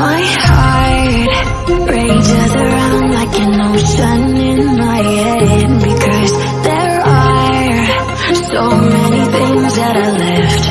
My heart rages around like an ocean in my head Because there are so many things that I left